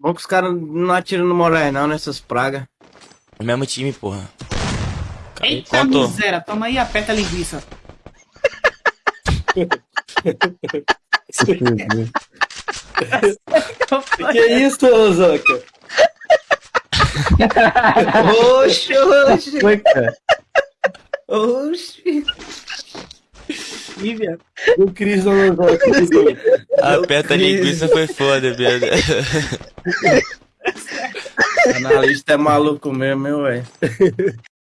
Bom que os caras não atiram no Moraes não, nessas pragas. O mesmo time, porra. Eita Contou. miséria, toma aí, aperta a linguiça. Que isso, Ozoka? Oxe, oxe, Foi, cara. oxe. Ih, viado. O Cris não Ozoka. Aperta a linguiça foi foda, viado. Analista é maluco mesmo, meu velho.